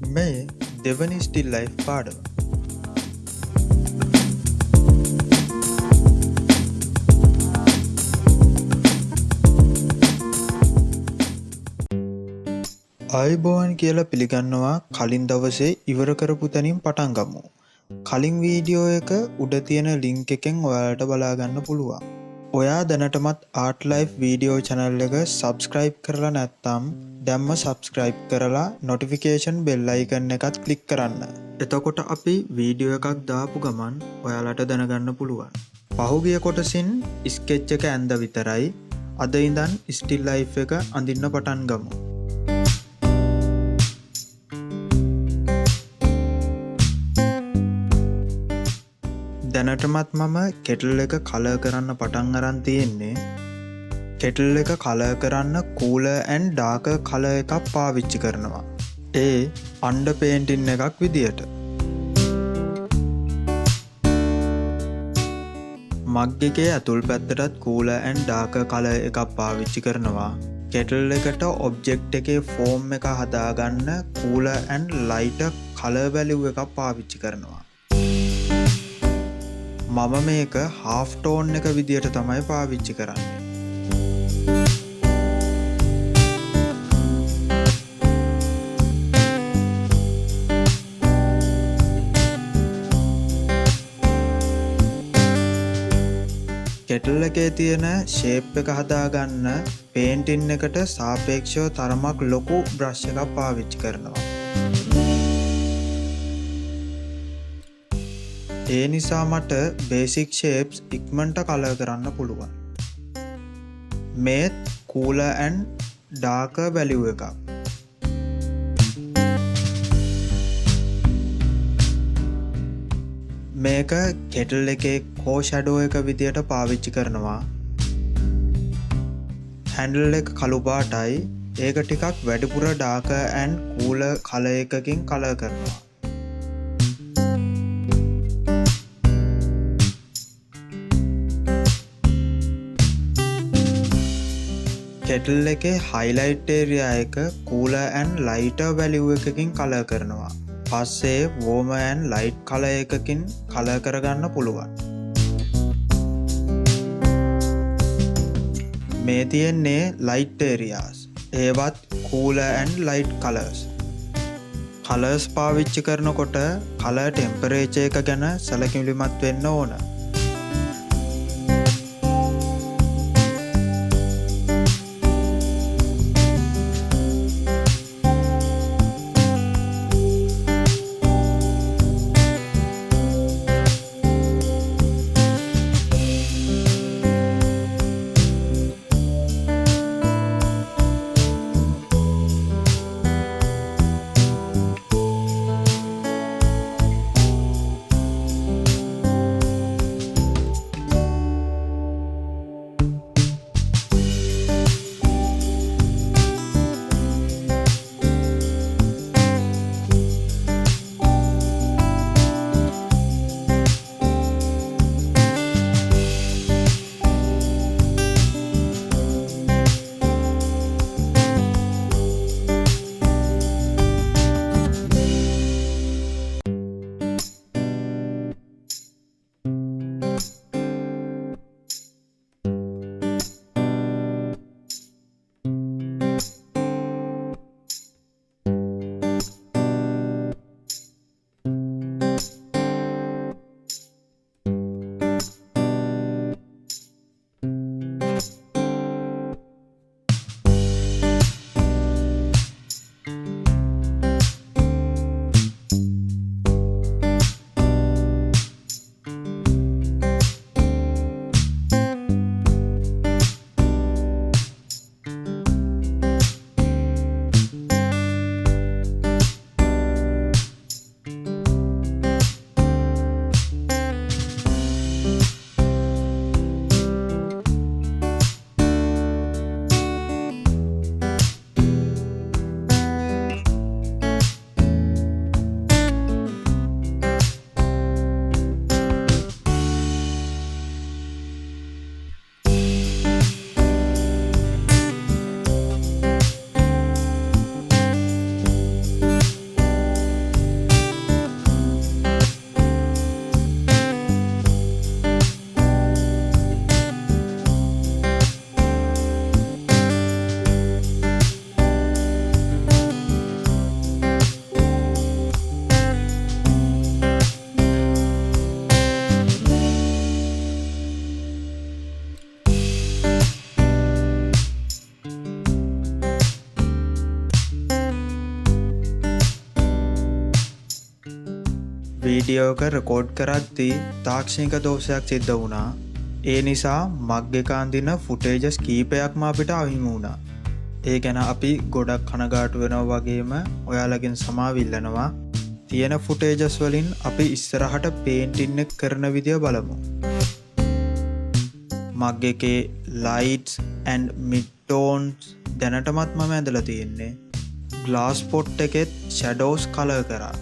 මේ දෙවනි steel life පාඩම අයිබෝවන් කියලා පිළිගන්නවා කලින් දවසේ ඉවර කරපු තැනින් පටන් ගමු. කලින් වීඩියෝ එක උඩ තියෙන ලිංක එකෙන් ඔයාලට බලාගන්න පුළුවන්. ඔයා දැනටමත් ආටලයි් වීඩියෝ චැනල් එක සබස්ක්‍රයිබ් කරලා නැත්තම් දැම්ම සබස්ක්‍රයිබ් කරලා නොටිෆිකේෂන් බෙල්ලයිකන්න එකත් කලික් කරන්න. එතකොට අපි වීඩියෝ එකක් දාපු ගමන් ඔයාලට දැනගන්න පුළුවන්. පහුගිය කොටසින් ස්කෙච්ච එක ඇන්ද විතරයි අද ඉඳන් ස්ටිල් ලයි් එක අඳින්න පටන් ගමු. දැනටමත් මම කෙටල් එක කල කරන්න පටන් අරන් තියෙන්නේ කෙටල් එක කල කරන්න කූල ඇන් ඩාක කල එකක් පාවිච්චි කරනවා. ඒ අන්ඩ පේන්ටින් එකක් විදියට. මග්ගකේ ඇතුල් පැත්තටත් කූල ඇන් ඩාක කල එකක් පාවිච්චි කරනවා. කෙටල් එකට ඔබ්ජෙක්් එකේ ෆෝම් එක හදාගන්න කූල ඇන් ලයිට කල බැලිව් එකක් පාවිච්චි කරනවා. මම මේක හාෆ්ටෝන් එක විදියට තමයි පාවිච්චි කරන්නේ. කෙටල් එකේ තියෙන ශේප් එක හදාගන්න පේන්ටින් එකට සාපේක්ෂව තරමක් ලොකු බ්‍රශ් එකක් පාවිච්චි කරනවා. ඒ නිසා මට බේසික් ෂේප්ස් ඉක්මන්ට කල කරන්න පුළුවන්. මේත් කූල ඇන් ඩාක බැලිව් එකක්. මේක කෙටල් එකේ කෝ ෂැඩෝ එක විදියට පාවිච්චි කරනවා. හැන්ඩල් එක කළුපාටයි ඒක ටිකක් වැඩිපුර ඩාක ඇන් කූල කල එකකින් කල කරනවා. කෙටල් එකේ හයිලයිටේරයා එක කූල ඇන් ලයිට වැලිව් එකකින් කල කරනවා. පස්සේ වෝමඇන් ලයිට් කල එකකින් කල කරගන්න පුළුවන්. මේ තියෙන්නේ ලයිට්ටේරියාස් ඒවත් cool and light colours colours පාවිච්චි කරනකොට කල ටෙම්පරේචය එක ගැන සැලකිලිමත් වෙන්න ඕන. වීඩියෝක රෙකෝඩ් කරද්දී තාක්ෂණික දෝෂයක් සිද්ධ වුණා. ඒ නිසා මක්්‍යකාන්දින ෆුටේජස් කීපයක්ම අපිට අහිමි වුණා. ඒ ගැන අපි ගොඩක් කනගාටු වෙනව වගේම ඔයාලගෙන් සමාවිල්ලනවා. තියෙන ෆුටේජස් වලින් අපි ඉස්සරහට පේන්ටින්න කරන විදිය බලමු. මග එකේ ලයිටස් ඇන් මිටෝන්ස් දැනටමත් මම ඇඳල තියෙන්නේ. ගලාස් පොට් එකෙත් ෂැඩෝස් කල කරා.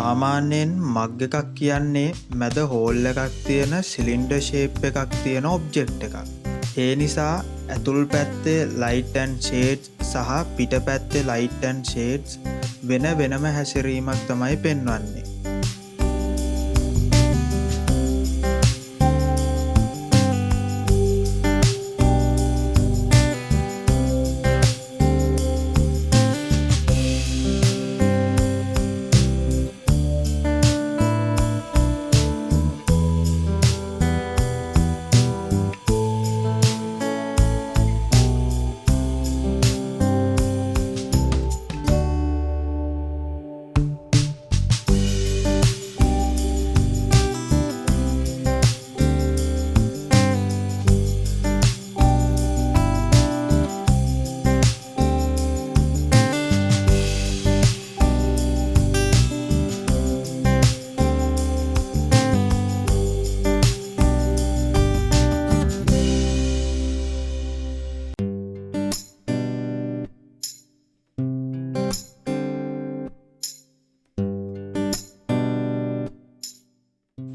සාමාන්‍යයෙන් මග්ග එකක් කියන්නේ මැද හෝල්ල එකක් තියෙන සිලින්ඩ ශේප් එකක් තියෙන ඔබ්ජෙක්් එකක්. ඒ නිසා ඇතුල් පැත්තේ ලයිටන් ෂේඩ් සහ පිට පැත්තේ ලයිටන් ෂේඩ්ස් වෙන වෙනම හැසිරීමක් තමයි පෙන්වන්නේ.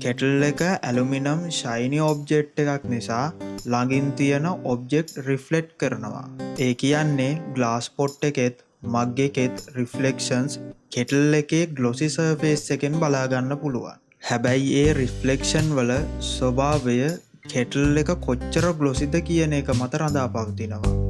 කෙටල් එක ඇලුමිනම් ශයිනි ඔබ්ජෙට් එකක් නිසා ළඟින් තියෙන ඔබ්ජෙක්් රිෆ්ලෙට් කරනවා. ඒ කියන්නේ ග්ලාස් පොට් එකෙත් මක්ගෙකෙත් රිෆලෙක්ෂන්ස් කෙටල් එකේ ගලොසි සර්ෆේස් එකෙන් බලාගන්න පුළුවන්. හැබැයි ඒ රිෆ්ලෙක්ෂන් වල ස්වභාවය කෙටල් එක කොච්චර ගලොසිද කියන එක මත රඳා පවතිනවා.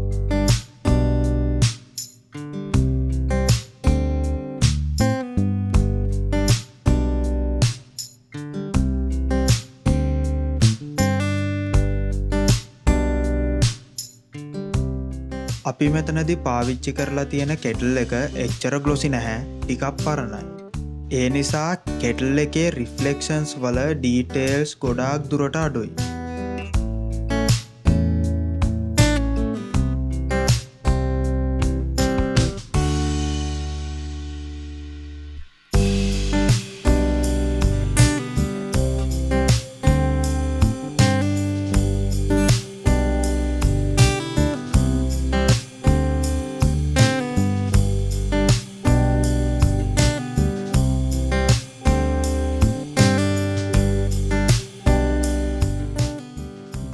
අපි මෙතනදි පාවිච්චි කරලා තියෙන කෙටල් එක එච්චර ගලොසි නැහැ ටිකක් පරණයි. ඒ නිසා කෙටල් එකේ රිෆලෙක්ෂන්ස් වල ඩීටේල්ස් ගොඩාක් දුරට අඩුයි.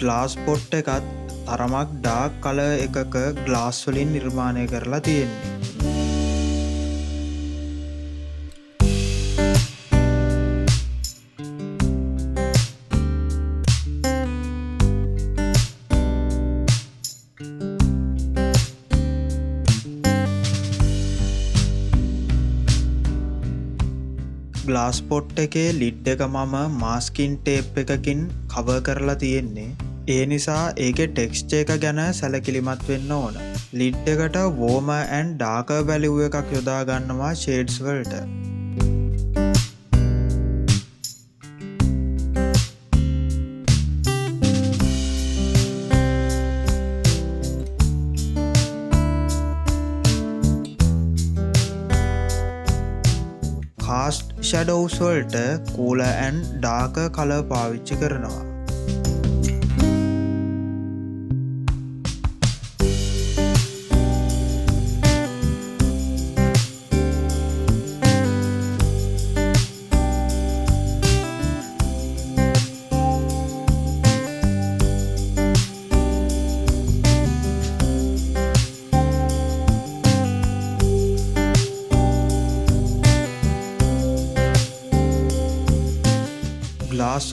ග්ලාස් පොට්ට එකත් තරමක් ඩාක් කල එකක ග්ලාස්වලින් නිර්මාණය කරලා තියෙන්නේ. ගලාස් පොට් එකේ ලිඩ් එක මම මාස්කින් ටේප් එකකින් කව කරලා තියෙන්නේ. ඒ නිසා ඒක ටෙක්ස්ච එක ගැන සැලකිලිමත් වෙන්න ඕන. ලිඩ් එකට වෝම ඇන් ඩාක වැලිව් එකක් යොදාගන්නවා ෂේඩ්ස් වලට. කාස්ට් ෂඩෝස්වල්ට කූල ඇන් ඩාක කල පාවිච්චි කරනවා.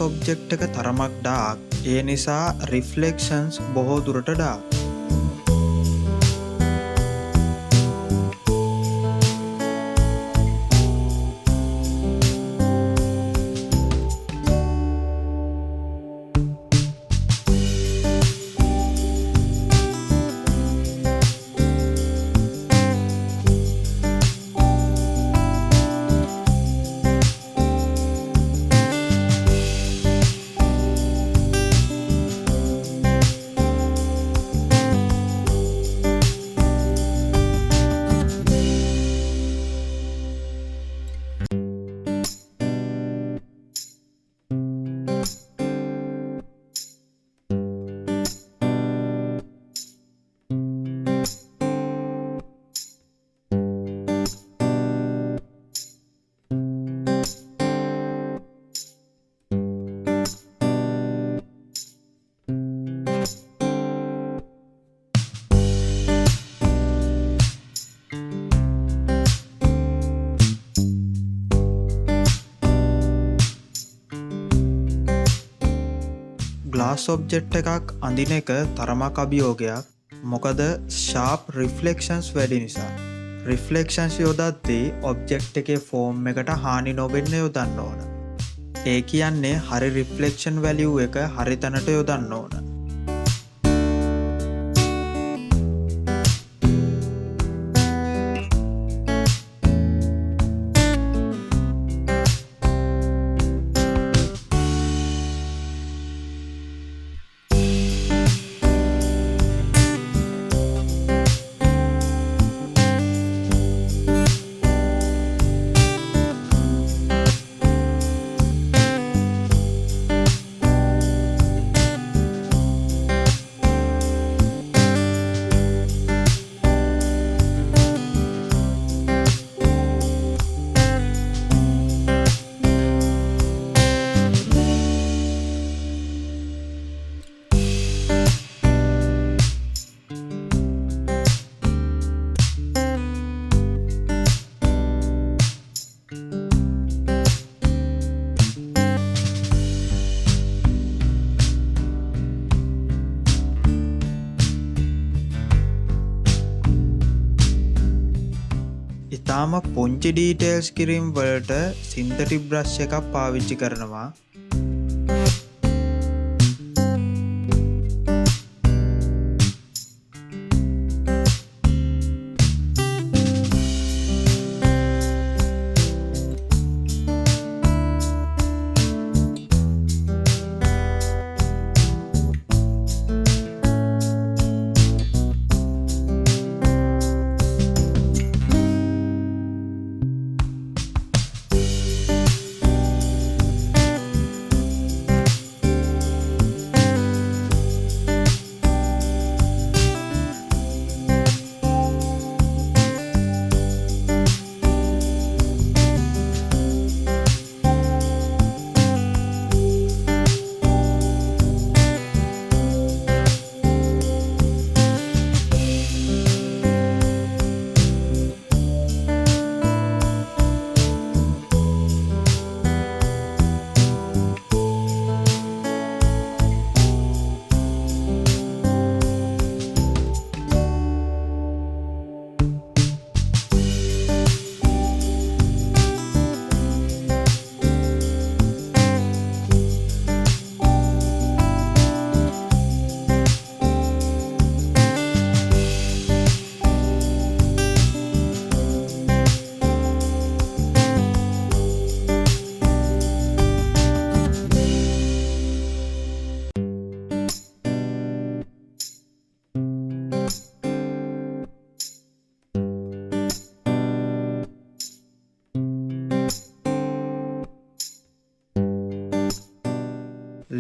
ඔබ්ජෙක්් එක තරමක් ඩාක් ඒ නිසා රිෆලෙක්ෂන්ස් බොහෝ දුරට ඩාක් ගලාස් ඔබ්ජෙට් එකක් අඳින එක තරමක් අභියෝගයක්. මොකද ශාප් රිෆලෙක්ෂන්ස් වැඩි නිසා. රිෆලෙක්ෂන්ස් යොදත්දී ඔබ්ජෙක්් එකේ ෆෝර්ම් එකට හානි නොවෙන්න යොදන්න ඕන. ඒ කියන්නේ හරි රිෆලෙක්ෂන් වැලිව් එක හරි තැනට යොදන්න ඕන. ඉතාම පුංචි ඩීටේල්ස් කිරීම් වලට සින්තටි බ්‍රශ් එකක් පාවිච්චි කරනවා.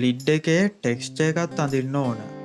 ලිඩ් එකේ ටෙක්ස්ට එකත් අඳන්න ඕන.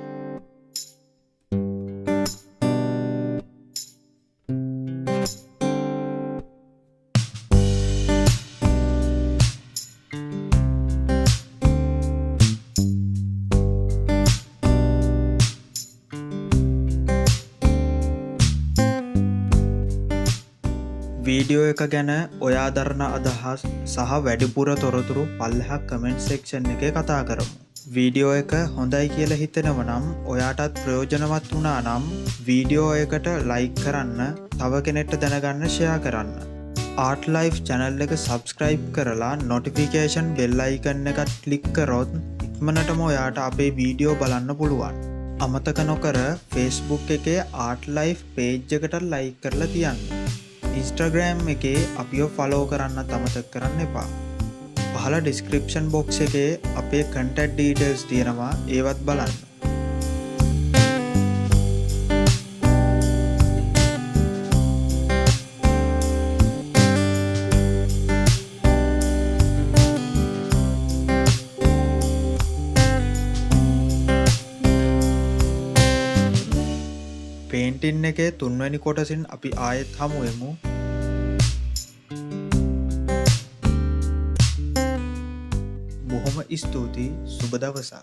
වීඩියෝ එක ගැන ඔයා දරණ අදහස් සහ වැඩිපුර තොරතුරු පල්ලහක් කමෙන්ට් සෙක්ෂන් එක කතා කරමු. වීඩියෝ එක හොඳයි කියල හිතෙනව නම් ඔයාටත් ප්‍රයෝජනවත් වනා නම් වීඩියෝ එකට ලයික් කරන්න තව කෙනෙට්ට දැනගන්න ෂයා කරන්න. ආට ලයිෆ් චැනල් එක සබස්ක්‍රයිබ් කරලා නොටිෆිකේෂන් බෙල්ලයිකන්න එකත් කලික්කරොත් ඉක්මනටම ඔයාට අපේ වීඩියෝ බලන්න පුළුවන්. අමතක නොකර ෆෙස්බුක් එකේ ආට ලයිෆ් පේජ්ජකට ලයි කරලා තියන්න. ඉන්ස්ටග්‍රෑම් එකේ අපිෝ ෆලෝ කරන්න තමතක් කරන්න එපා. පහල ඩිස්ක්‍රපෂන් බොක්ස එකේ අපේ කටට් ඩීටල්ස් තියෙනවා. ඒවත් බලන්න. පේන්ටින් එකේ තුන්වැනි කොටසින් අපි ආයෙත් හමුුවමු ब्रह्म स्तुति सुबदा वसा